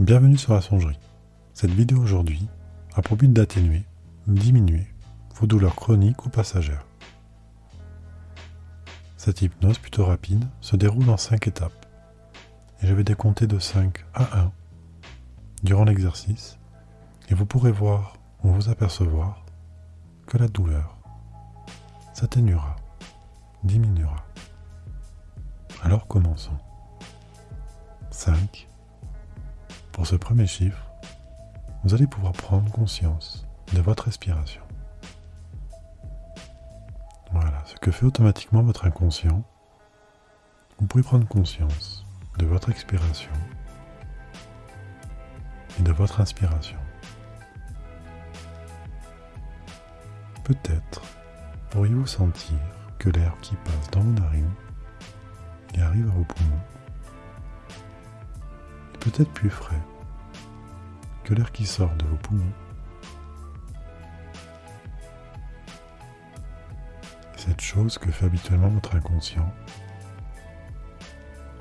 Bienvenue sur la songerie. Cette vidéo aujourd'hui a pour but d'atténuer, diminuer vos douleurs chroniques ou passagères. Cette hypnose plutôt rapide se déroule en 5 étapes et je vais décompter de 5 à 1 durant l'exercice et vous pourrez voir ou vous apercevoir que la douleur s'atténuera, diminuera. Alors commençons. 5. Pour ce premier chiffre, vous allez pouvoir prendre conscience de votre respiration. Voilà, ce que fait automatiquement votre inconscient. Vous pouvez prendre conscience de votre expiration et de votre inspiration. Peut-être pourriez-vous sentir que l'air qui passe dans vos narines et arrive à vos poumons peut-être plus frais que l'air qui sort de vos poumons. Cette chose que fait habituellement votre inconscient,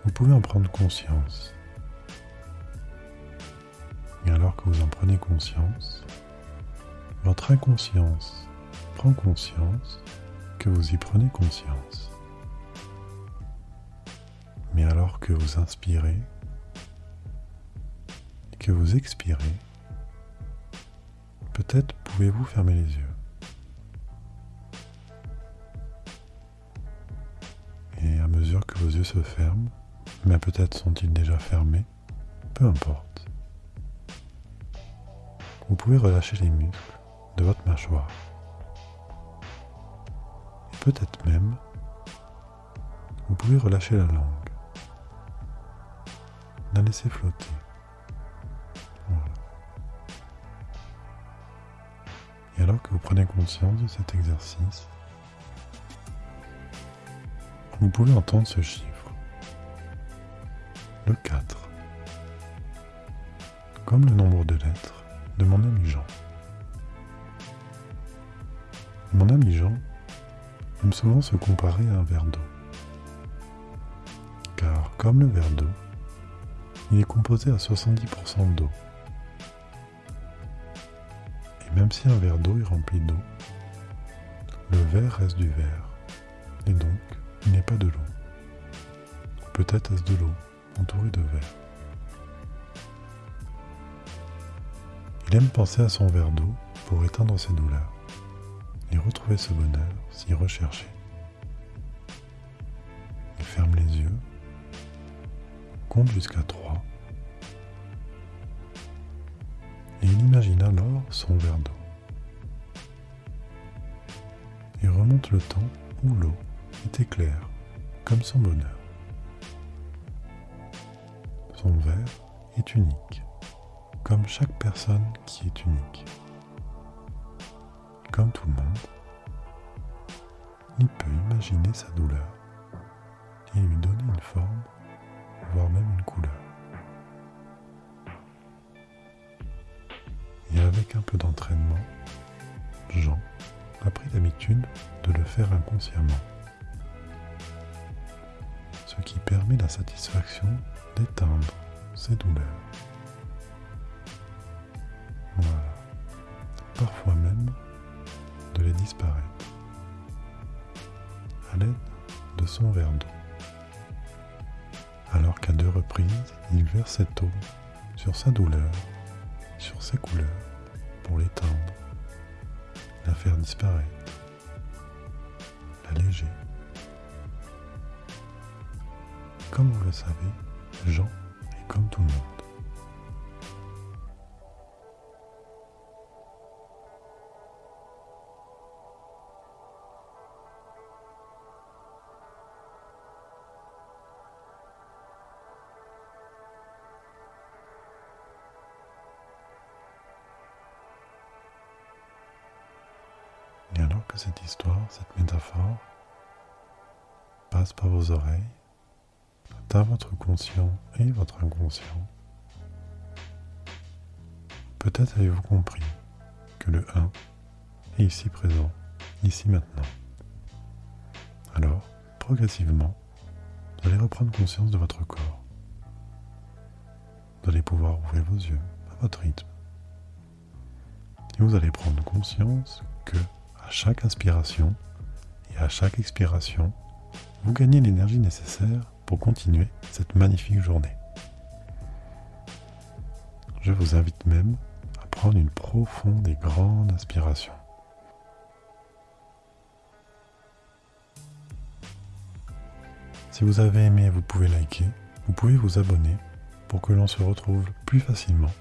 vous pouvez en prendre conscience. Et alors que vous en prenez conscience, votre inconscience prend conscience que vous y prenez conscience. Mais alors que vous inspirez que vous expirez, peut-être pouvez-vous fermer les yeux. Et à mesure que vos yeux se ferment, mais peut-être sont-ils déjà fermés, peu importe. Vous pouvez relâcher les muscles de votre mâchoire. Et peut-être même, vous pouvez relâcher la langue. La laisser flotter. Et alors que vous prenez conscience de cet exercice, vous pouvez entendre ce chiffre. Le 4. Comme le nombre de lettres de mon ami Jean. Mon ami Jean aime souvent se comparer à un verre d'eau. Car comme le verre d'eau, il est composé à 70% d'eau. Même si un verre d'eau est rempli d'eau, le verre reste du verre. Et donc, il n'est pas de l'eau. Peut-être est-ce de l'eau entourée de verre. Il aime penser à son verre d'eau pour éteindre ses douleurs et retrouver ce bonheur si recherché. Il ferme les yeux, compte jusqu'à 3 alors son verre d'eau. Il remonte le temps où l'eau était claire, comme son bonheur. Son verre est unique, comme chaque personne qui est unique. Comme tout le monde, il peut imaginer sa douleur et lui donner avec un peu d'entraînement, Jean a pris l'habitude de le faire inconsciemment, ce qui permet la satisfaction d'éteindre ses douleurs. Voilà. Parfois même de les disparaître à l'aide de son verre d'eau. Alors qu'à deux reprises, il verse cette eau sur sa douleur, sur ses couleurs, pour l'éteindre, la faire disparaître, l'alléger. Comme vous le savez, Jean est comme tout le monde. Cette histoire, cette métaphore passe par vos oreilles, atteint votre conscient et votre inconscient, peut-être avez-vous compris que le 1 est ici présent, ici maintenant. Alors, progressivement, vous allez reprendre conscience de votre corps, vous allez pouvoir ouvrir vos yeux à votre rythme. Et vous allez prendre conscience que à chaque inspiration et à chaque expiration, vous gagnez l'énergie nécessaire pour continuer cette magnifique journée. Je vous invite même à prendre une profonde et grande inspiration. Si vous avez aimé, vous pouvez liker, vous pouvez vous abonner pour que l'on se retrouve plus facilement